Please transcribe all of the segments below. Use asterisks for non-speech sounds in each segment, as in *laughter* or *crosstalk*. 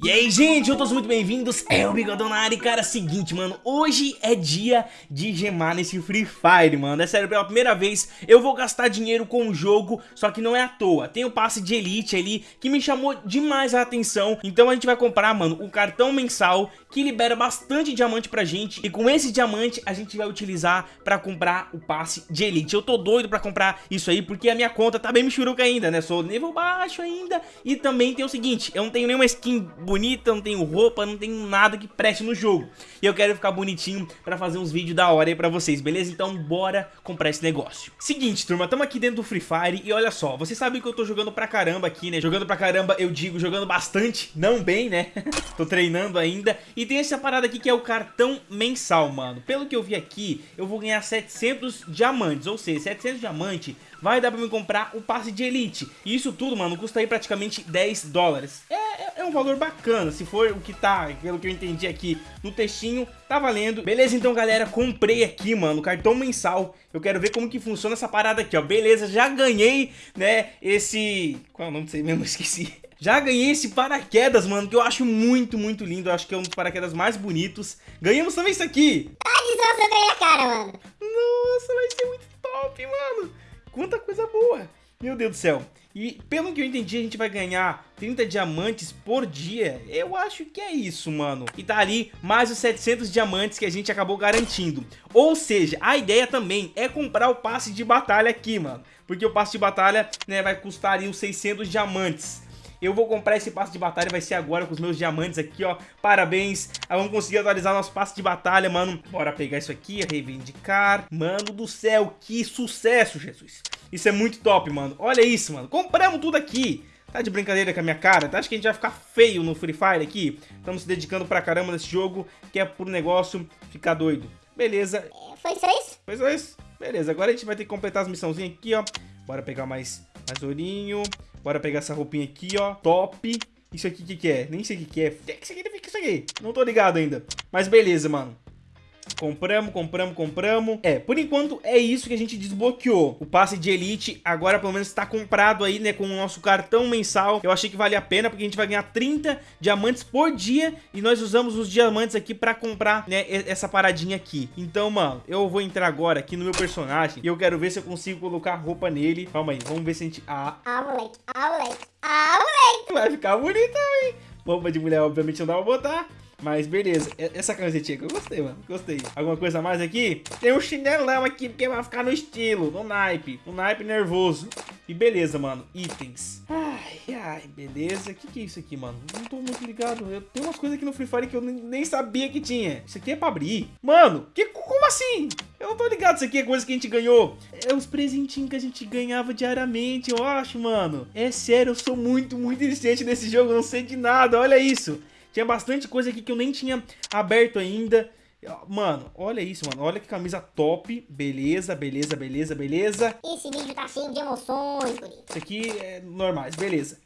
E aí, gente, eu todos muito bem-vindos, é o Bigodão na área e, cara, seguinte, mano, hoje é dia de gemar nesse Free Fire, mano, é sério, pela primeira vez eu vou gastar dinheiro com o jogo, só que não é à toa, tem o passe de Elite ali que me chamou demais a atenção, então a gente vai comprar, mano, o cartão mensal que libera bastante diamante pra gente. E com esse diamante a gente vai utilizar pra comprar o passe de Elite, eu tô doido pra comprar isso aí porque a minha conta tá bem michuruca ainda, né, sou nível baixo ainda. E também tem o seguinte, eu não tenho nenhuma skin bonita, não tenho roupa, não tenho nada que preste no jogo. E eu quero ficar bonitinho pra fazer uns vídeos da hora aí pra vocês, beleza? Então bora comprar esse negócio. Seguinte, turma, tamo aqui dentro do Free Fire e olha só, vocês sabem que eu tô jogando pra caramba aqui, né? Jogando pra caramba, eu digo, jogando bastante, não bem, né? *laughs* tô treinando ainda. E tem essa parada aqui que é o cartão mensal, mano. Pelo que eu vi aqui, eu vou ganhar 700 diamantes, ou seja, 700 diamantes vai dar pra me comprar o passe de Elite. E isso tudo, mano, custa aí praticamente 10 dólares. É, um valor bacana, se for o que tá, pelo que eu entendi aqui no textinho, tá valendo. Beleza, então, galera, comprei aqui, mano, cartão mensal. Eu quero ver como que funciona essa parada aqui, ó. Beleza, já ganhei, né, esse... Qual é o nome aí mesmo? *laughs* Esqueci. Já ganhei esse paraquedas, mano, que eu acho muito, muito lindo. Eu acho que é um dos paraquedas mais bonitos. Ganhamos também isso aqui. Ah, desgraça a cara, mano. Nossa, vai ser muito top, mano. Quanta coisa boa. Meu Deus do céu. E pelo que eu entendi, a gente vai ganhar 30 diamantes por dia. Eu acho que é isso, mano. E tá ali mais os 700 diamantes que a gente acabou garantindo. Ou seja, a ideia também é comprar o passe de batalha aqui, mano. Porque o passe de batalha né, vai custar ali os 600 diamantes. Eu vou comprar esse passe de batalha, vai ser agora com os meus diamantes aqui, ó. Parabéns. Ah, vamos conseguir atualizar nosso passe de batalha, mano. Bora pegar isso aqui, reivindicar. Mano do céu, que sucesso, Jesus. Isso é muito top, mano. Olha isso, mano. Compramos tudo aqui. Tá de brincadeira com a minha cara? Tá? Acho que a gente vai ficar feio no Free Fire aqui. Estamos se dedicando pra caramba nesse jogo, que é por negócio ficar doido. Beleza. É, foi só isso? Foi só isso. Beleza, agora a gente vai ter que completar as missãozinhas aqui, ó. Bora pegar mais, mais ourinho. Bora pegar essa roupinha aqui, ó. Top. Isso aqui, o que, que é? Nem sei o que, que é. O que significa isso aqui? Não tô ligado ainda. Mas beleza, mano. Compramos, compramos, compramos. É, por enquanto é isso que a gente desbloqueou. O passe de Elite agora pelo menos está comprado aí, né, com o nosso cartão mensal. Eu achei que valia a pena porque a gente vai ganhar 30 diamantes por dia e nós usamos os diamantes aqui para comprar, né, essa paradinha aqui. Então, mano, eu vou entrar agora aqui no meu personagem e eu quero ver se eu consigo colocar roupa nele. Calma aí, vamos ver se a gente... Ah, ah moleque, ah, moleque, ah, moleque. Vai ficar bonitão, hein? Roupa de mulher, obviamente, não dá pra botar. Mas beleza, essa camisetinha que eu gostei, mano, gostei. Alguma coisa mais aqui? Tem um chinelão aqui, porque vai ficar no estilo, no naipe, no naipe nervoso. E beleza, mano, itens. Ai, ai, beleza. O que que é isso aqui, mano? Não tô muito ligado. Eu tenho umas coisas aqui no Free Fire que eu nem sabia que tinha. Isso aqui é pra abrir. Mano, que, como assim? Eu não tô ligado, isso aqui é coisa que a gente ganhou. É os presentinhos que a gente ganhava diariamente, eu acho, mano. É sério, eu sou muito, muito iniciante nesse jogo, não sei de nada, olha isso. Tinha bastante coisa aqui que eu nem tinha aberto ainda. Mano, olha isso, mano. Olha que camisa top. Beleza, beleza, beleza, beleza. Esse vídeo tá cheio de emoções, bonito. Isso aqui é normais, beleza.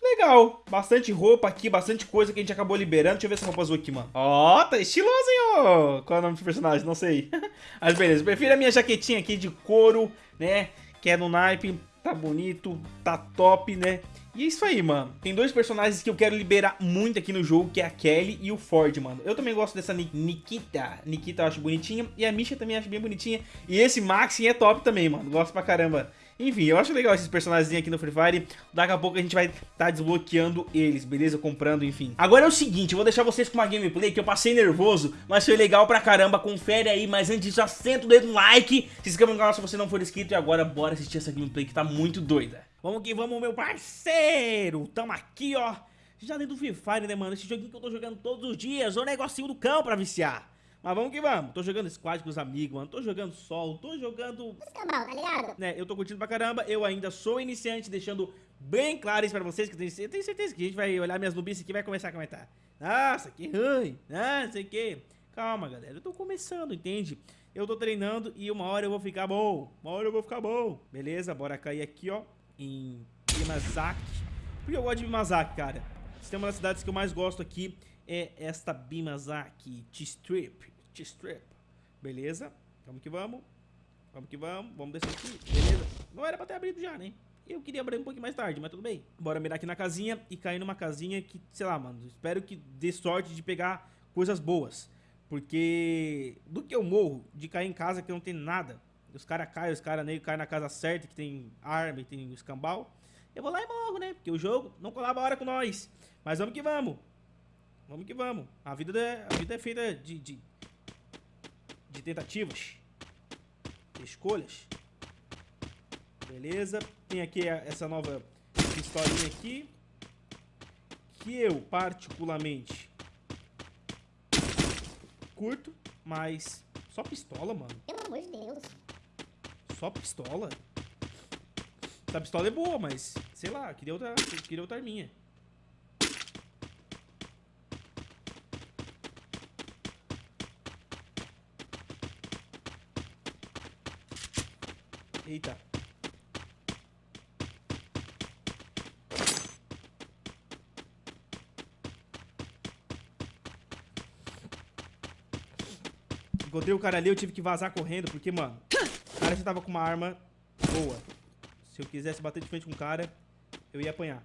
Legal, bastante roupa aqui, bastante coisa que a gente acabou liberando. Deixa eu ver essa roupa azul aqui, mano. Ó, oh, tá estiloso, hein, ó. Qual é o nome do personagem? Não sei. *laughs* Mas beleza, prefiro a minha jaquetinha aqui de couro, né? Que é no naipe. Tá bonito, tá top, né? E é isso aí, mano. Tem dois personagens que eu quero liberar muito aqui no jogo, que é a Kelly e o Ford, mano. Eu também gosto dessa Nikita. Nikita eu acho bonitinha. E a Misha também acho bem bonitinha. E esse Maxi é top também, mano. Gosto pra caramba. Enfim, eu acho legal esses personagens aqui no Free Fire. Daqui a pouco a gente vai estar tá desbloqueando eles, beleza? Comprando, enfim. Agora é o seguinte, eu vou deixar vocês com uma gameplay que eu passei nervoso, mas foi legal pra caramba. Confere aí, mas antes disso, assenta o dedo no like. Se inscreva no canal se você não for inscrito. E agora, bora assistir essa gameplay que tá muito doida. Vamos que vamos, meu parceiro. Tamo aqui, ó. Já dentro do Free Fire, né, mano? Esse joguinho que eu tô jogando todos os dias. O negocinho do cão pra viciar. Mas vamos que vamos. Tô jogando squad com os amigos, mano. Tô jogando solo, tô jogando... Escambau, tá ligado? Né, eu tô curtindo pra caramba. Eu ainda sou iniciante, deixando bem claro isso pra vocês. Que eu tenho, eu tenho certeza que a gente vai olhar minhas nubices aqui e vai começar a comentar. Nossa, que ruim. Ah, não sei o que. Calma, galera. Eu tô começando, entende? Eu tô treinando e uma hora eu vou ficar bom. Uma hora eu vou ficar bom. Beleza, bora cair aqui, ó em Bimazaki. Porque eu gosto de Bimazaki, cara. Se tem uma das cidades que eu mais gosto aqui é esta Bimazaki T-Strip. T-Strip. Beleza? Vamos que vamos. Vamos que vamos. Vamos descer aqui. Beleza? Não era pra ter abrido já, né? Eu queria abrir um pouquinho mais tarde, mas tudo bem. Bora mirar aqui na casinha e cair numa casinha que, sei lá, mano, espero que dê sorte de pegar coisas boas. Porque do que eu morro de cair em casa que não tem nada, os caras caem, os caras nem caem na casa certa, que tem arma e tem escambau, eu vou lá e morro, né? Porque o jogo não colabora com nós. Mas vamos que vamos. Vamos que vamos. A vida é, a vida é feita de, de, de tentativas, de escolhas. Beleza. Tem aqui essa nova pistolinha aqui. Que eu, particularmente, curto, mas só pistola, mano. Pelo amor de Deus. Só pistola? Essa pistola é boa, mas sei lá, queria outra, queria outra arminha. Eita. Encontrei o cara ali, eu tive que vazar correndo, porque, mano, cara já tava com uma arma boa. Se eu quisesse bater de frente com o cara, eu ia apanhar.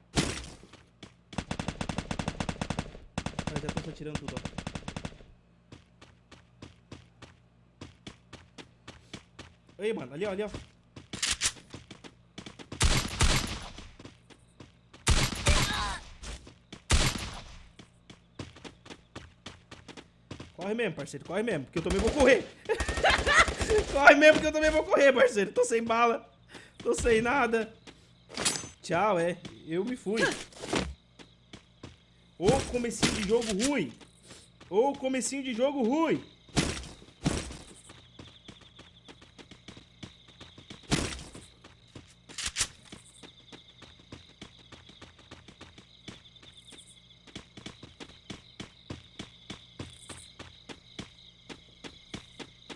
Os já estão atirando tudo, ó. Aí, mano, ali, ó, ali, ó. Corre mesmo, parceiro, corre mesmo, porque eu também vou correr. *laughs* *laughs* corre mesmo, porque eu também vou correr, parceiro. Tô sem bala, tô sem nada. Tchau, é. Eu me fui. Ô comecinho de jogo ruim. Ô comecinho de jogo ruim.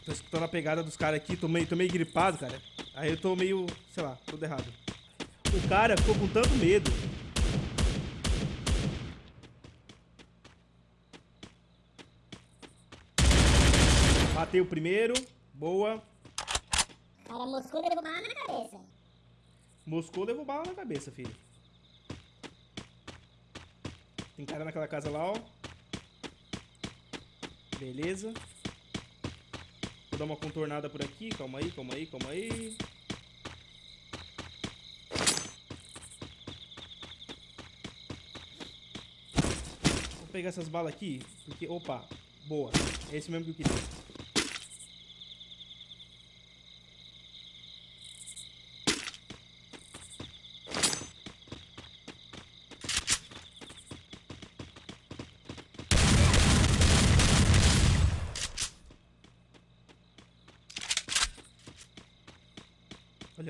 Tô escutando a pegada dos caras aqui, tô meio, tô meio gripado, cara. Aí eu tô meio, sei lá, tudo errado. O cara ficou com tanto medo. Bateu o primeiro. Boa. Cara, Moscou levou bala na cabeça. Moscou levou bala na cabeça, filho. Tem cara naquela casa lá, ó. Beleza. Vou dar uma contornada por aqui. Calma aí, calma aí, calma aí. Vou pegar essas balas aqui, porque... Opa, boa. É esse mesmo que eu queria.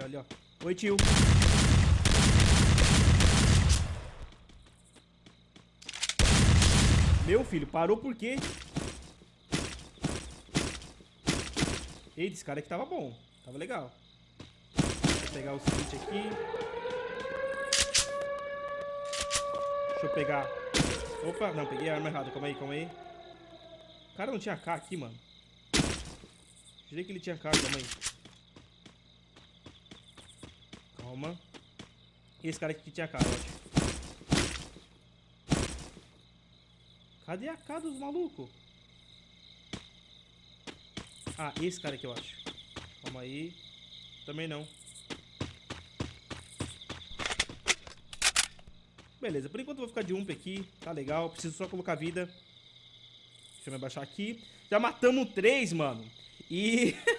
Olha, ó. Oi, tio. Meu filho, parou por quê? Eita, esse cara aqui tava bom. Tava legal. Vou pegar o switch aqui. Deixa eu pegar... Opa, não, peguei a arma errada. Calma aí, calma aí. O cara não tinha K aqui, mano. Jurei que ele tinha K, calma aí. Calma. E esse cara aqui tinha K, eu acho. Cadê a K dos malucos? Ah, esse cara aqui eu acho. Calma aí. Também não. Beleza, por enquanto eu vou ficar de ump aqui. Tá legal, preciso só colocar vida. Deixa eu me abaixar aqui. Já matamos três, mano. E *laughs*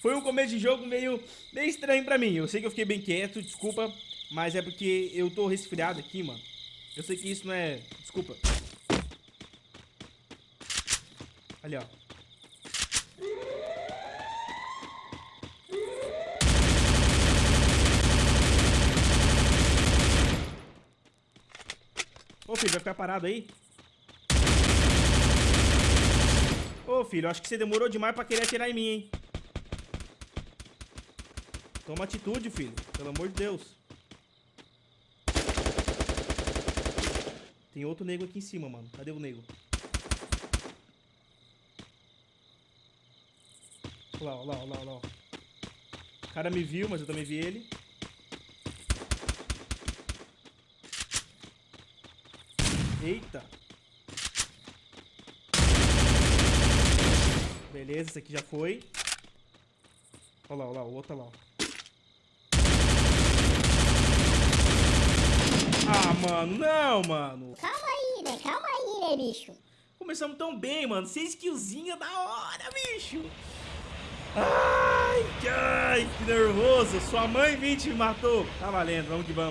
foi um começo de jogo meio, meio estranho pra mim. Eu sei que eu fiquei bem quieto, desculpa. Mas é porque eu tô resfriado aqui, mano. Eu sei que isso não é... Desculpa. Ali, ó. Ô, filho, vai ficar parado aí? Ô, filho, acho que você demorou demais pra querer atirar em mim, hein? Toma atitude, filho. Pelo amor de Deus. Tem outro nego aqui em cima, mano. Cadê o nego? Olha lá, olha lá, olha lá, olha lá. O cara me viu, mas eu também vi ele. Eita. Beleza, esse aqui já foi. Olha lá, olha lá, o outro tá lá. Ah, mano, não, mano. Calma aí, né? Calma aí, né, bicho? Começamos tão bem, mano. Seis killzinhas da hora, bicho. Ai, ai, que nervoso. Sua mãe 20 me matou. Tá valendo, vamos que vamos.